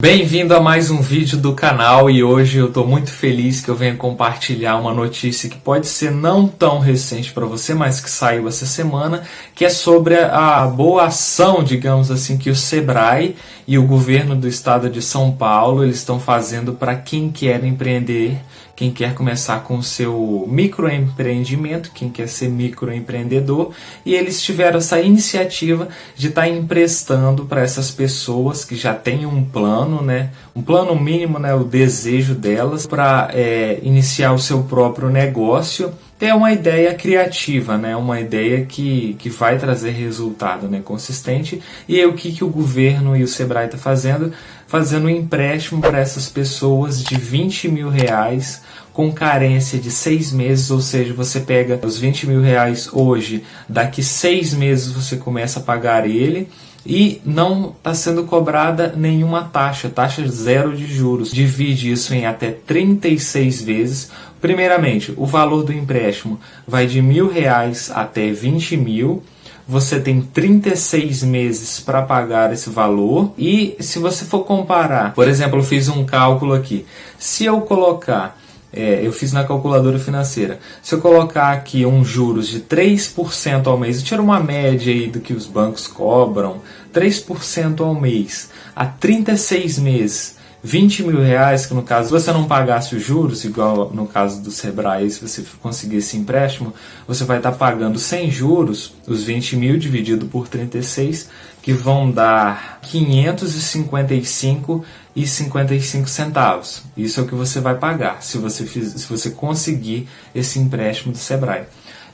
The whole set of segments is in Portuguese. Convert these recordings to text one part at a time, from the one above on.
Bem-vindo a mais um vídeo do canal e hoje eu estou muito feliz que eu venho compartilhar uma notícia que pode ser não tão recente para você, mas que saiu essa semana, que é sobre a boa ação, digamos assim, que o Sebrae e o governo do estado de São Paulo eles estão fazendo para quem quer empreender quem quer começar com o seu microempreendimento, quem quer ser microempreendedor, e eles tiveram essa iniciativa de estar tá emprestando para essas pessoas que já têm um plano, né, um plano mínimo, né, o desejo delas para é, iniciar o seu próprio negócio ter uma ideia criativa, né? uma ideia que, que vai trazer resultado né? consistente. E o que, que o governo e o Sebrae estão tá fazendo? Fazendo um empréstimo para essas pessoas de 20 mil reais com carência de seis meses, ou seja, você pega os 20 mil reais hoje, daqui seis meses você começa a pagar ele e não está sendo cobrada nenhuma taxa, taxa zero de juros. Divide isso em até 36 vezes. Primeiramente, o valor do empréstimo vai de mil reais até 20 mil. Você tem 36 meses para pagar esse valor. E se você for comparar, por exemplo, eu fiz um cálculo aqui. Se eu colocar é, eu fiz na calculadora financeira. Se eu colocar aqui um juros de 3% ao mês, eu tiro uma média aí do que os bancos cobram, 3% ao mês, a 36 meses, 20 mil reais, que no caso você não pagasse os juros, igual no caso do Sebrae, se você conseguir esse empréstimo, você vai estar pagando sem juros, os 20 mil dividido por 36, que vão dar 555 e 55 centavos. Isso é o que você vai pagar se você, se você conseguir esse empréstimo do Sebrae.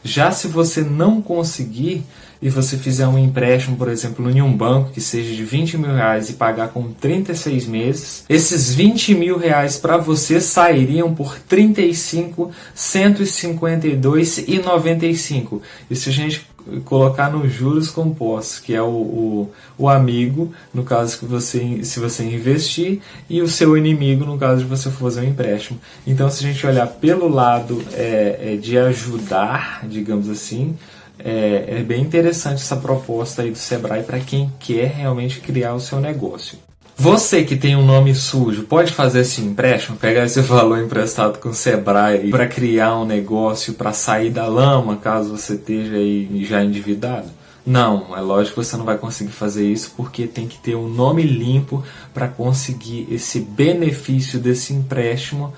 Já se você não conseguir e você fizer um empréstimo, por exemplo, em um banco que seja de 20 mil reais e pagar com 36 meses, esses 20 mil reais para você sairiam por 35, 152 e 95. E a gente colocar nos juros compostos, que é o, o, o, amigo, no caso que você, se você investir, e o seu inimigo, no caso de você fazer um empréstimo. Então, se a gente olhar pelo lado é, é de ajudar, digamos assim, é, é bem interessante essa proposta aí do Sebrae para quem quer realmente criar o seu negócio. Você que tem um nome sujo, pode fazer esse empréstimo, pegar esse valor emprestado com o Sebrae para criar um negócio, para sair da lama, caso você esteja aí já endividado? Não, é lógico que você não vai conseguir fazer isso porque tem que ter um nome limpo para conseguir esse benefício desse empréstimo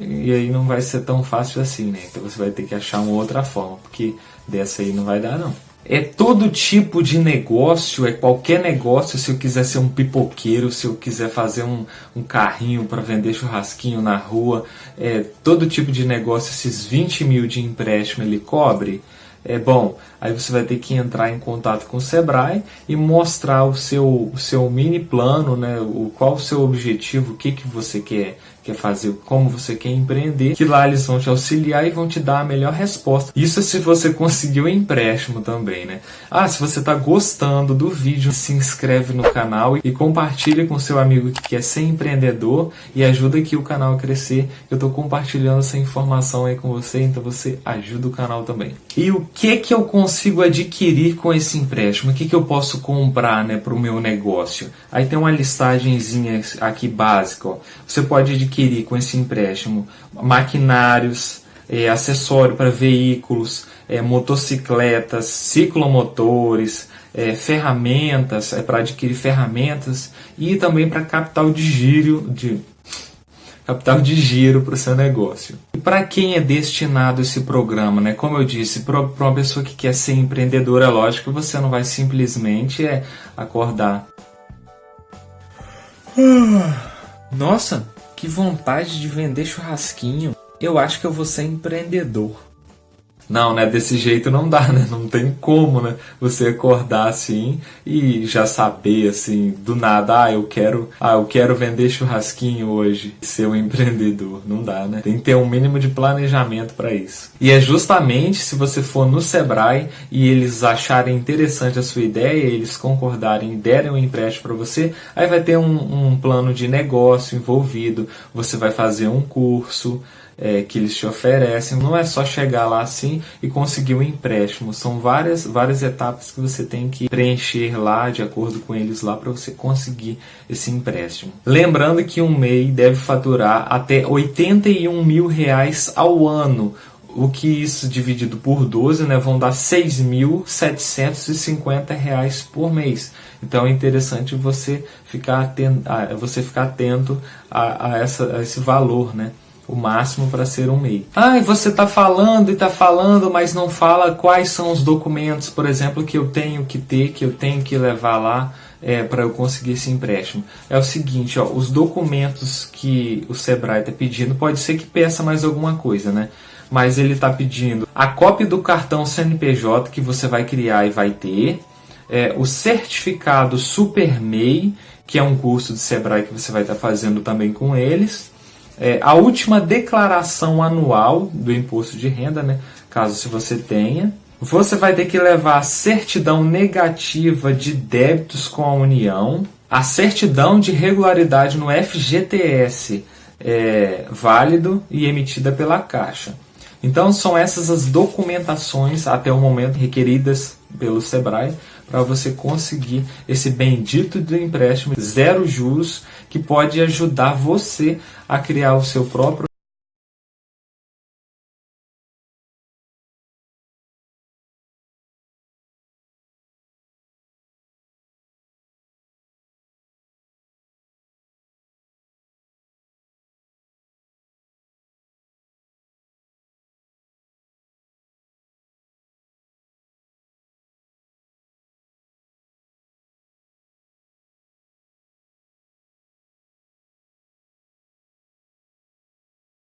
e aí não vai ser tão fácil assim, né? Então você vai ter que achar uma outra forma, porque dessa aí não vai dar não. É todo tipo de negócio, é qualquer negócio. Se eu quiser ser um pipoqueiro, se eu quiser fazer um, um carrinho para vender churrasquinho na rua, é todo tipo de negócio, esses 20 mil de empréstimo ele cobre. É bom, aí você vai ter que entrar em contato com o Sebrae e mostrar o seu, o seu mini plano, né, o, qual o seu objetivo, o que, que você quer, quer fazer, como você quer empreender, que lá eles vão te auxiliar e vão te dar a melhor resposta. Isso se você conseguiu empréstimo também, né? Ah, se você está gostando do vídeo, se inscreve no canal e compartilha com seu amigo que quer ser empreendedor e ajuda aqui o canal a crescer. Eu estou compartilhando essa informação aí com você, então você ajuda o canal também. E o que que eu consigo adquirir com esse empréstimo? O que que eu posso comprar, né, para o meu negócio? Aí tem uma listagenzinha aqui básica, ó. Você pode adquirir adquirir com esse empréstimo maquinários, é, acessório para veículos, é, motocicletas, ciclomotores, é, ferramentas, é, para adquirir ferramentas e também para capital de giro, de, capital de giro para o seu negócio. E para quem é destinado esse programa? Né? Como eu disse, para uma pessoa que quer ser empreendedora, é lógico que você não vai simplesmente é, acordar. Nossa, que vontade de vender churrasquinho. Eu acho que eu vou ser empreendedor. Não, né? Desse jeito não dá, né? Não tem como, né? Você acordar assim e já saber assim, do nada, ah, eu quero, ah, eu quero vender churrasquinho hoje, ser um empreendedor. Não dá, né? Tem que ter um mínimo de planejamento para isso. E é justamente se você for no Sebrae e eles acharem interessante a sua ideia, eles concordarem e derem um empréstimo para você, aí vai ter um, um plano de negócio envolvido, você vai fazer um curso, é, que eles te oferecem. Não é só chegar lá assim e conseguir um empréstimo. São várias, várias etapas que você tem que preencher lá de acordo com eles lá para você conseguir esse empréstimo. Lembrando que um MEI deve faturar até 81 mil reais ao ano. O que isso dividido por 12 né, vão dar R$ 6.750 por mês. Então é interessante você ficar atento, você ficar atento a, a, essa, a esse valor, né? O máximo para ser um MEI. Ah, e você está falando e está falando, mas não fala quais são os documentos, por exemplo, que eu tenho que ter, que eu tenho que levar lá é, para eu conseguir esse empréstimo. É o seguinte, ó, os documentos que o Sebrae está pedindo, pode ser que peça mais alguma coisa, né? Mas ele está pedindo a cópia do cartão CNPJ que você vai criar e vai ter, é, o certificado Super MEI, que é um curso de Sebrae que você vai estar tá fazendo também com eles, é, a última declaração anual do imposto de renda, né, caso se você tenha, você vai ter que levar a certidão negativa de débitos com a União, a certidão de regularidade no FGTS é, válido e emitida pela Caixa. Então são essas as documentações até o momento requeridas pelo Sebrae para você conseguir esse bendito do empréstimo zero juros que pode ajudar você a criar o seu próprio